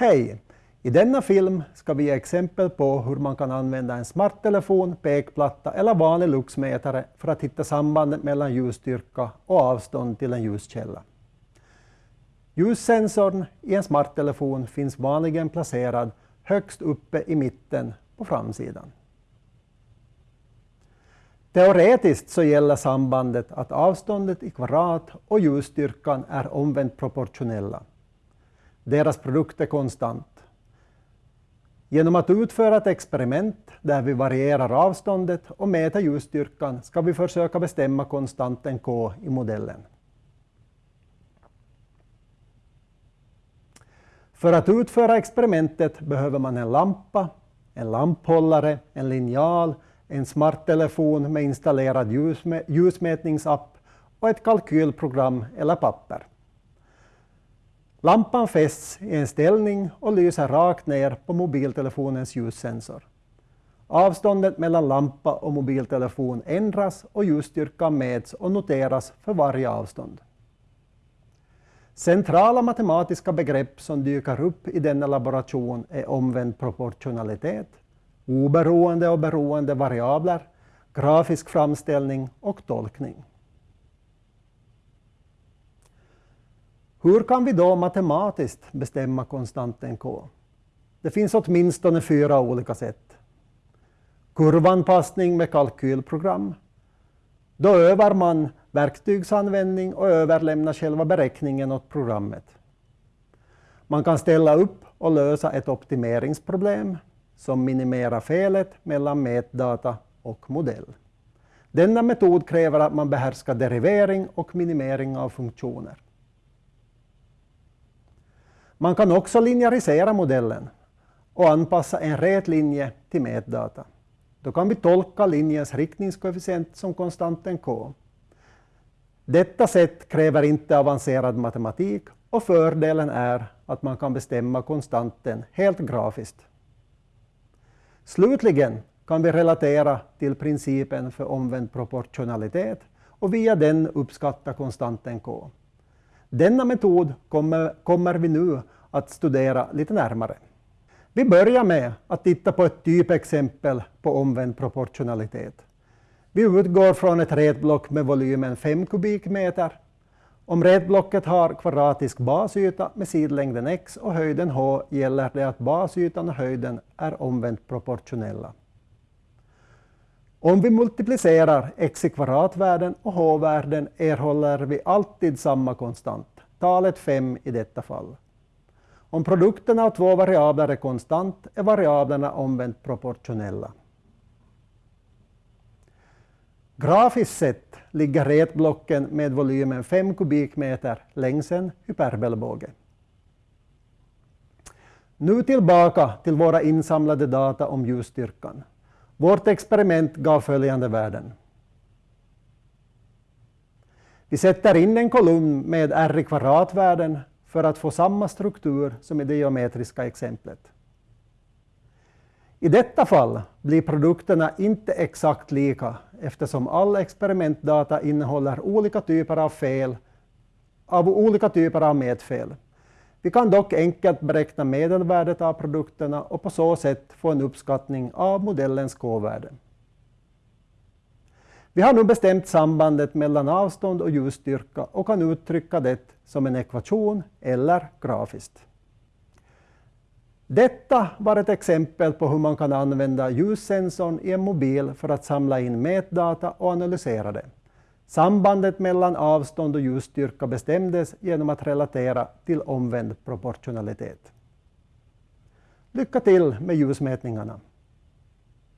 Hej! I denna film ska vi ge exempel på hur man kan använda en smarttelefon, pekplatta eller vanlig luxmätare för att hitta sambandet mellan ljusstyrka och avstånd till en ljuskälla. Ljussensorn i en smarttelefon finns vanligen placerad högst uppe i mitten på framsidan. Teoretiskt så gäller sambandet att avståndet i kvadrat och ljusstyrkan är omvänt proportionella. Deras produkt är konstant. Genom att utföra ett experiment där vi varierar avståndet och mäter ljusstyrkan ska vi försöka bestämma konstanten k i modellen. För att utföra experimentet behöver man en lampa, en lamphållare, en linjal, en smarttelefon med installerad ljusmätningsapp och ett kalkylprogram eller papper. Lampan fästs i en ställning och lyser rakt ner på mobiltelefonens ljussensor. Avståndet mellan lampa och mobiltelefon ändras och ljusstyrkan mäts och noteras för varje avstånd. Centrala matematiska begrepp som dyker upp i denna laboration är omvänd proportionalitet, oberoende och beroende variabler, grafisk framställning och tolkning. Hur kan vi då matematiskt bestämma konstanten k? Det finns åtminstone fyra olika sätt. Kurvanpassning med kalkylprogram. Då övar man verktygsanvändning och överlämnar själva beräkningen åt programmet. Man kan ställa upp och lösa ett optimeringsproblem som minimerar felet mellan mätdata och modell. Denna metod kräver att man behärskar derivering och minimering av funktioner. Man kan också linjärisera modellen och anpassa en rät linje till mätdata. Då kan vi tolka linjens riktningskoefficient som konstanten k. Detta sätt kräver inte avancerad matematik och fördelen är att man kan bestämma konstanten helt grafiskt. Slutligen kan vi relatera till principen för omvänd proportionalitet och via den uppskatta konstanten k. Denna metod kommer, kommer vi nu att studera lite närmare. Vi börjar med att titta på ett typexempel på omvänd proportionalitet. Vi utgår från ett rätblock med volymen 5 kubikmeter. Om rätblocket har kvadratisk basyta med sidlängden x och höjden h gäller det att basytan och höjden är omvänt proportionella. Om vi multiplicerar x i kvadratvärden och h-värden erhåller vi alltid samma konstant, talet 5 i detta fall. Om produkten av två variabler är konstant är variablerna omvänt proportionella. Grafiskt sett ligger retblocken med volymen 5 kubikmeter längs en hyperbelbåge. Nu tillbaka till våra insamlade data om ljusstyrkan. Vårt experiment gav följande värden. Vi sätter in en kolumn med r i kvadratvärden för att få samma struktur som i det geometriska exemplet. I detta fall blir produkterna inte exakt lika eftersom all experimentdata innehåller olika typer av fel av olika typer av mätfel. Vi kan dock enkelt beräkna medelvärdet av produkterna och på så sätt få en uppskattning av modellens k-värde. Vi har nu bestämt sambandet mellan avstånd och ljusstyrka och kan uttrycka det som en ekvation eller grafiskt. Detta var ett exempel på hur man kan använda ljussensorn i en mobil för att samla in mätdata och analysera det. Sambandet mellan avstånd och ljusstyrka bestämdes genom att relatera till omvänd proportionalitet. Lycka till med ljusmätningarna!